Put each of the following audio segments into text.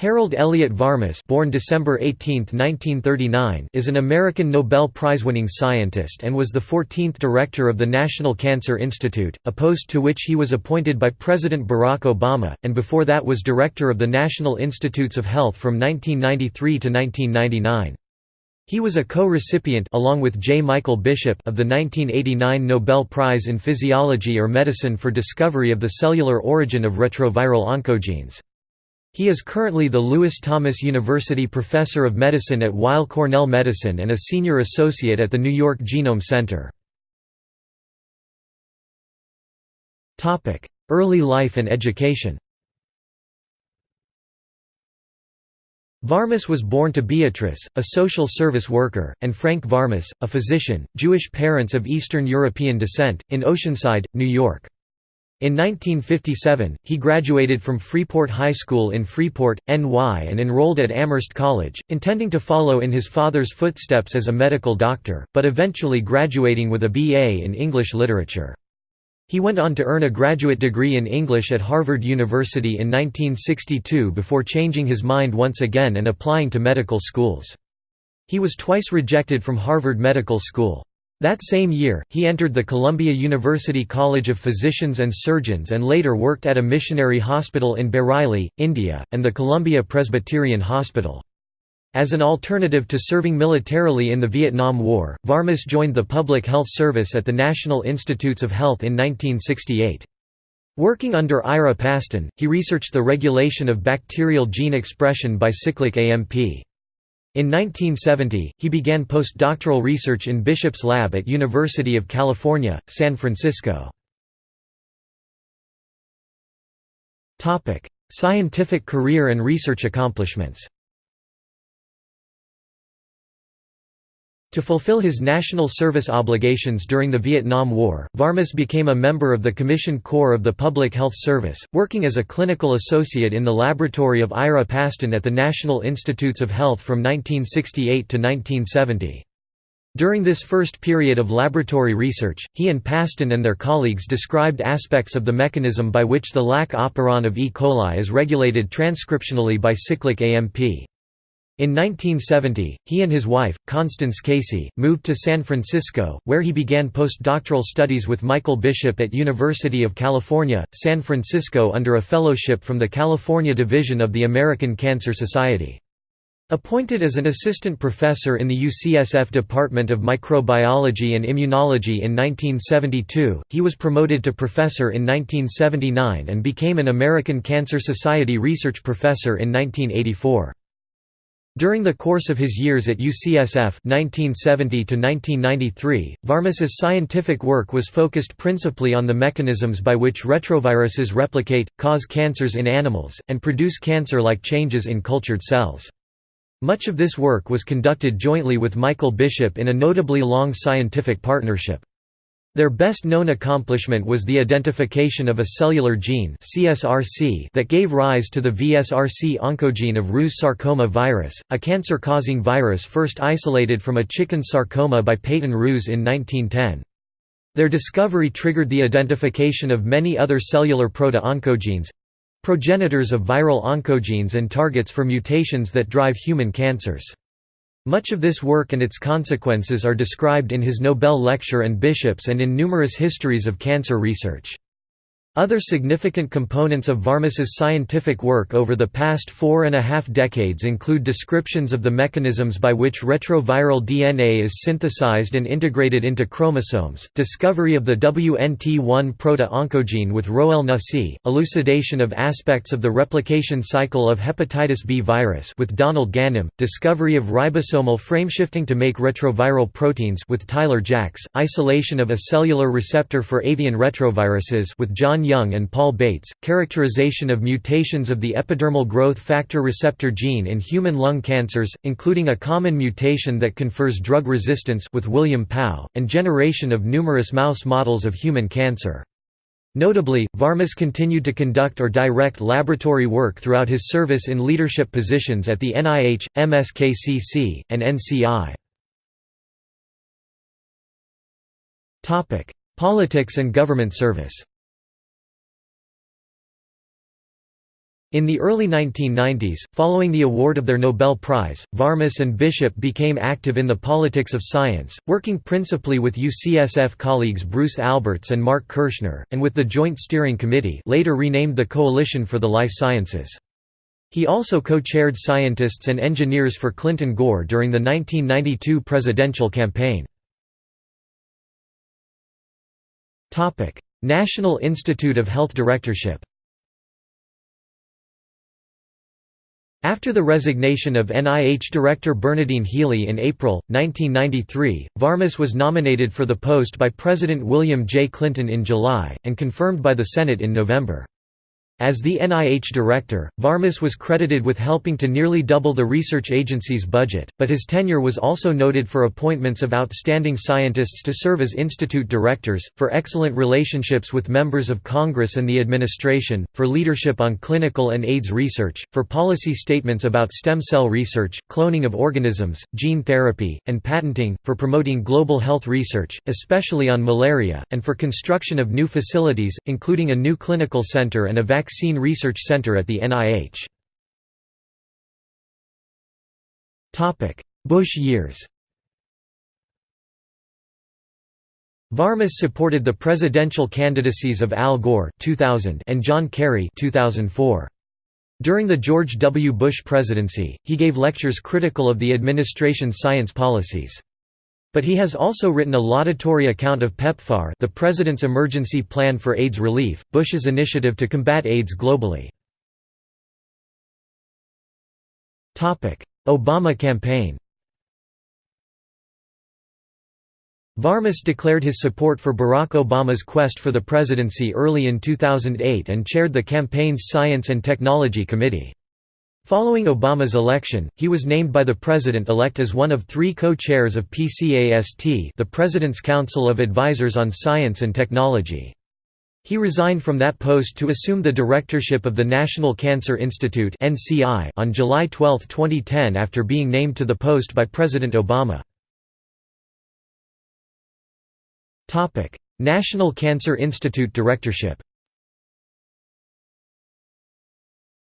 Harold Elliott Varmus born December 18, 1939, is an American Nobel Prize-winning scientist and was the 14th director of the National Cancer Institute, a post to which he was appointed by President Barack Obama, and before that was director of the National Institutes of Health from 1993 to 1999. He was a co-recipient along with J. Michael Bishop of the 1989 Nobel Prize in Physiology or Medicine for discovery of the cellular origin of retroviral oncogenes. He is currently the Lewis Thomas University Professor of Medicine at Weill Cornell Medicine and a Senior Associate at the New York Genome Center. Early life and education Varmus was born to Beatrice, a social service worker, and Frank Varmus, a physician, Jewish parents of Eastern European descent, in Oceanside, New York. In 1957, he graduated from Freeport High School in Freeport, NY and enrolled at Amherst College, intending to follow in his father's footsteps as a medical doctor, but eventually graduating with a B.A. in English literature. He went on to earn a graduate degree in English at Harvard University in 1962 before changing his mind once again and applying to medical schools. He was twice rejected from Harvard Medical School. That same year, he entered the Columbia University College of Physicians and Surgeons and later worked at a missionary hospital in Bareilly, India, and the Columbia Presbyterian Hospital. As an alternative to serving militarily in the Vietnam War, Varmus joined the Public Health Service at the National Institutes of Health in 1968. Working under Ira Pastan, he researched the regulation of bacterial gene expression by cyclic AMP. In 1970, he began postdoctoral research in Bishop's lab at University of California, San Francisco. Scientific career and research accomplishments To fulfill his national service obligations during the Vietnam War, Varmus became a member of the Commissioned Corps of the Public Health Service, working as a clinical associate in the laboratory of Ira Pastan at the National Institutes of Health from 1968 to 1970. During this first period of laboratory research, he and Pastan and their colleagues described aspects of the mechanism by which the lac operon of E. coli is regulated transcriptionally by cyclic AMP. In 1970, he and his wife, Constance Casey, moved to San Francisco, where he began postdoctoral studies with Michael Bishop at University of California, San Francisco under a fellowship from the California Division of the American Cancer Society. Appointed as an assistant professor in the UCSF Department of Microbiology and Immunology in 1972, he was promoted to professor in 1979 and became an American Cancer Society research professor in 1984. During the course of his years at UCSF 1970 Varmus's scientific work was focused principally on the mechanisms by which retroviruses replicate, cause cancers in animals, and produce cancer-like changes in cultured cells. Much of this work was conducted jointly with Michael Bishop in a notably long scientific partnership. Their best-known accomplishment was the identification of a cellular gene CSRC that gave rise to the VSRC oncogene of Rous sarcoma virus, a cancer-causing virus first isolated from a chicken sarcoma by Peyton Rous in 1910. Their discovery triggered the identification of many other cellular proto-oncogenes—progenitors of viral oncogenes and targets for mutations that drive human cancers. Much of this work and its consequences are described in his Nobel lecture and bishops and in numerous histories of cancer research. Other significant components of Varmus's scientific work over the past four and a half decades include descriptions of the mechanisms by which retroviral DNA is synthesized and integrated into chromosomes, discovery of the WNT1 proto-oncogene with Roel Nusse, elucidation of aspects of the replication cycle of hepatitis B virus with Donald Ganem, discovery of ribosomal frameshifting to make retroviral proteins with Tyler Jacks, isolation of a cellular receptor for avian retroviruses with John Young and Paul Bates, characterization of mutations of the epidermal growth factor receptor gene in human lung cancers, including a common mutation that confers drug resistance with William Pao, and generation of numerous mouse models of human cancer. Notably, Varmus continued to conduct or direct laboratory work throughout his service in leadership positions at the NIH, MSKCC, and NCI. Politics and government service In the early 1990s, following the award of their Nobel Prize, Varmus and Bishop became active in the politics of science, working principally with UCSF colleagues Bruce Alberts and Mark Kirschner, and with the Joint Steering Committee later renamed the Coalition for the Life Sciences. He also co-chaired scientists and engineers for Clinton Gore during the 1992 presidential campaign. National Institute of Health Directorship After the resignation of NIH Director Bernadine Healy in April, 1993, Varmus was nominated for the post by President William J. Clinton in July, and confirmed by the Senate in November. As the NIH director, Varmus was credited with helping to nearly double the research agency's budget, but his tenure was also noted for appointments of outstanding scientists to serve as institute directors, for excellent relationships with members of Congress and the administration, for leadership on clinical and AIDS research, for policy statements about stem cell research, cloning of organisms, gene therapy, and patenting, for promoting global health research, especially on malaria, and for construction of new facilities, including a new clinical center and a vaccine Vaccine Research Center at the NIH. Bush years Varmus supported the presidential candidacies of Al Gore 2000 and John Kerry 2004. During the George W. Bush presidency, he gave lectures critical of the administration's science policies. But he has also written a laudatory account of PEPFAR the President's Emergency Plan for AIDS Relief, Bush's initiative to combat AIDS globally. Obama campaign Varmus declared his support for Barack Obama's quest for the presidency early in 2008 and chaired the campaign's Science and Technology Committee. Following Obama's election, he was named by the president-elect as one of three co-chairs of PCAST the President's Council of Advisors on Science and Technology. He resigned from that post to assume the directorship of the National Cancer Institute on July 12, 2010 after being named to the post by President Obama. National Cancer Institute directorship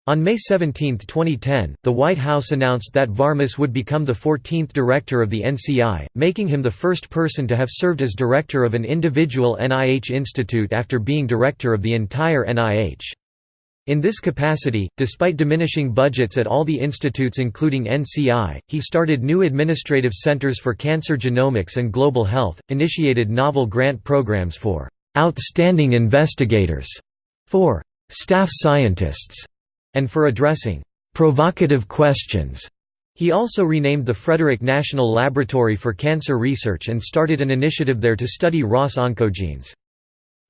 On May 17, 2010, the White House announced that Varmus would become the 14th director of the NCI, making him the first person to have served as director of an individual NIH institute after being director of the entire NIH. In this capacity, despite diminishing budgets at all the institutes including NCI, he started new administrative centers for cancer genomics and global health, initiated novel grant programs for «outstanding investigators» for «staff scientists» and for addressing provocative questions. He also renamed the Frederick National Laboratory for Cancer Research and started an initiative there to study ROS oncogenes.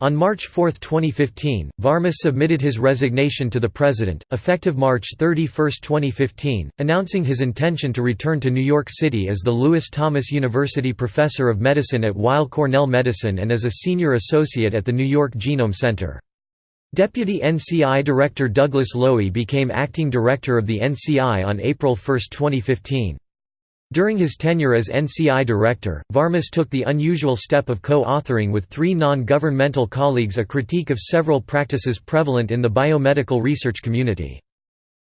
On March 4, 2015, Varmus submitted his resignation to the President, effective March 31, 2015, announcing his intention to return to New York City as the Lewis Thomas University Professor of Medicine at Weill Cornell Medicine and as a Senior Associate at the New York Genome Center. Deputy NCI Director Douglas Lowy became acting director of the NCI on April 1, 2015. During his tenure as NCI director, Varmus took the unusual step of co-authoring with three non-governmental colleagues a critique of several practices prevalent in the biomedical research community.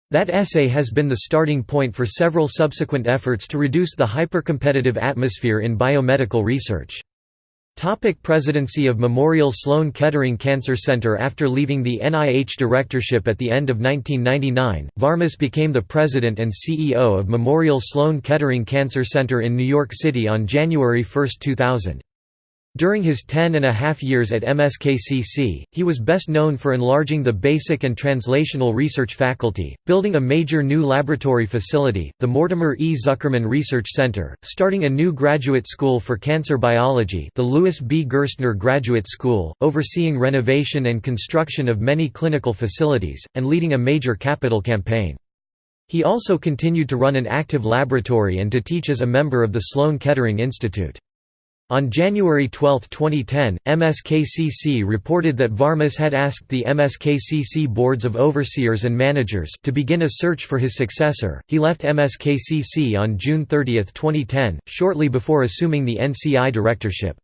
That essay has been the starting point for several subsequent efforts to reduce the hypercompetitive atmosphere in biomedical research. Topic presidency of Memorial Sloan Kettering Cancer Center After leaving the NIH directorship at the end of 1999, Varmus became the president and CEO of Memorial Sloan Kettering Cancer Center in New York City on January 1, 2000. During his ten and a half years at MSKCC, he was best known for enlarging the basic and translational research faculty, building a major new laboratory facility, the Mortimer E. Zuckerman Research Center, starting a new graduate school for cancer biology the Louis V. Gerstner Graduate School, overseeing renovation and construction of many clinical facilities, and leading a major capital campaign. He also continued to run an active laboratory and to teach as a member of the Sloan Kettering Institute. On January 12, 2010, MSKCC reported that Varmus had asked the MSKCC boards of overseers and managers to begin a search for his successor. He left MSKCC on June 30, 2010, shortly before assuming the NCI directorship.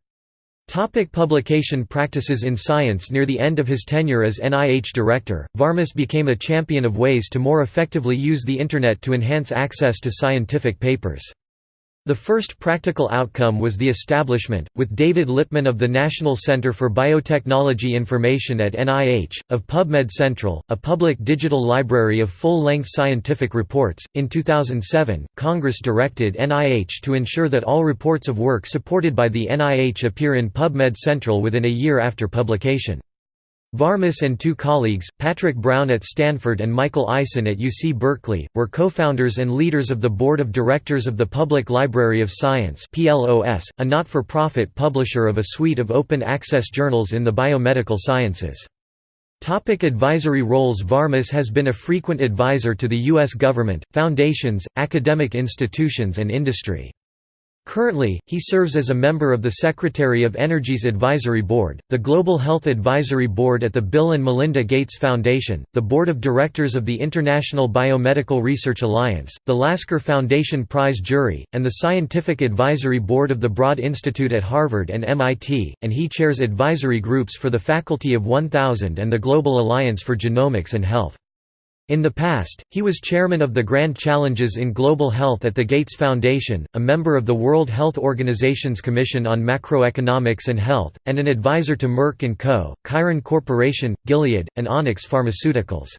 Topic publication practices In science Near the end of his tenure as NIH director, Varmus became a champion of ways to more effectively use the Internet to enhance access to scientific papers. The first practical outcome was the establishment, with David Lipman of the National Center for Biotechnology Information at NIH, of PubMed Central, a public digital library of full length scientific reports. In 2007, Congress directed NIH to ensure that all reports of work supported by the NIH appear in PubMed Central within a year after publication. Varmus and two colleagues, Patrick Brown at Stanford and Michael Eisen at UC Berkeley, were co-founders and leaders of the Board of Directors of the Public Library of Science a not-for-profit publisher of a suite of open-access journals in the biomedical sciences. Topic advisory roles Varmus has been a frequent advisor to the U.S. government, foundations, academic institutions and industry. Currently, he serves as a member of the Secretary of Energy's Advisory Board, the Global Health Advisory Board at the Bill and Melinda Gates Foundation, the Board of Directors of the International Biomedical Research Alliance, the Lasker Foundation Prize Jury, and the Scientific Advisory Board of the Broad Institute at Harvard and MIT, and he chairs advisory groups for the Faculty of 1000 and the Global Alliance for Genomics and Health. In the past, he was chairman of the Grand Challenges in Global Health at the Gates Foundation, a member of the World Health Organization's Commission on Macroeconomics and Health, and an advisor to Merck & Co., Chiron Corporation, Gilead, and Onyx Pharmaceuticals.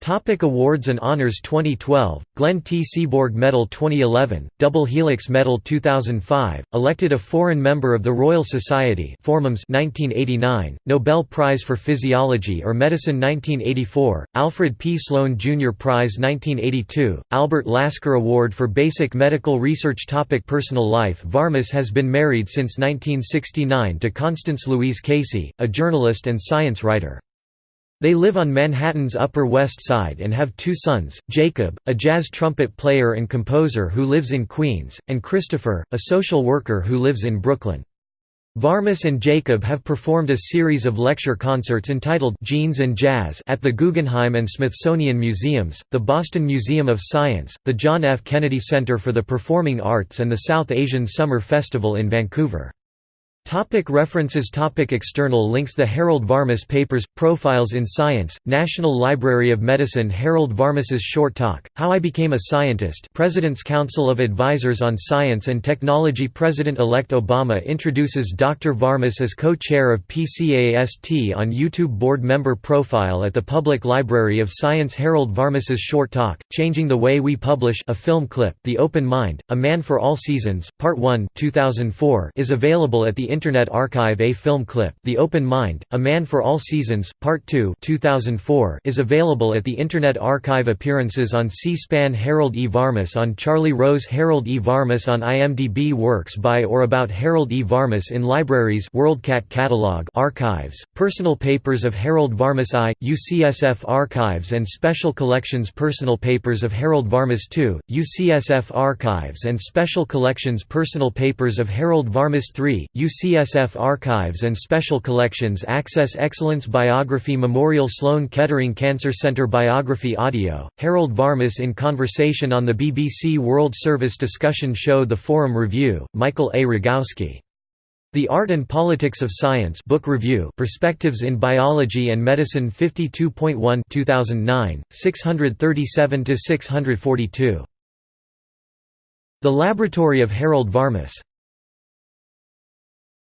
Topic awards and honors 2012, Glenn T. Seaborg Medal 2011, Double Helix Medal 2005, elected a foreign member of the Royal Society Formums 1989, Nobel Prize for Physiology or Medicine 1984, Alfred P. Sloan Jr. Prize 1982, Albert Lasker Award for Basic Medical Research Topic Personal life Varmus has been married since 1969 to Constance Louise Casey, a journalist and science writer. They live on Manhattan's Upper West Side and have two sons, Jacob, a jazz trumpet player and composer who lives in Queens, and Christopher, a social worker who lives in Brooklyn. Varmus and Jacob have performed a series of lecture concerts entitled Genes and Jazz at the Guggenheim and Smithsonian Museums, the Boston Museum of Science, the John F. Kennedy Center for the Performing Arts and the South Asian Summer Festival in Vancouver. Topic references. Topic External links. The Harold Varmus Papers – Profiles in Science, National Library of Medicine. Harold Varmus's short talk, How I Became a Scientist President's Council of Advisors on Science and Technology. President-elect Obama introduces Dr. Varmus as co-chair of PCAST on YouTube Board Member Profile at the Public Library of Science. Harold Varmus's short talk, Changing the Way We Publish a film clip, The Open Mind, A Man for All Seasons, Part 1 2004 is available at the Internet Archive A film clip, The Open Mind, A Man for All Seasons, Part 2 2004 is available at the Internet Archive Appearances on C-SPAN Harold E. Varmus on Charlie Rose Harold E. Varmus on IMDb Works by or about Harold E. Varmus in libraries WorldCat catalog archives, Personal Papers of Harold Varmus I, UCSF Archives and Special Collections Personal Papers of Harold Varmus II, UCSF Archives and Special Collections Personal Papers of Harold Varmus III, UCSF CSF Archives and Special Collections Access Excellence Biography Memorial Sloan Kettering Cancer Center Biography Audio, Harold Varmus in conversation on the BBC World Service discussion show The Forum Review, Michael A. Rogowski. The Art and Politics of Science Book Review Perspectives in Biology and Medicine 52.1 2009, 637–642. The Laboratory of Harold Varmus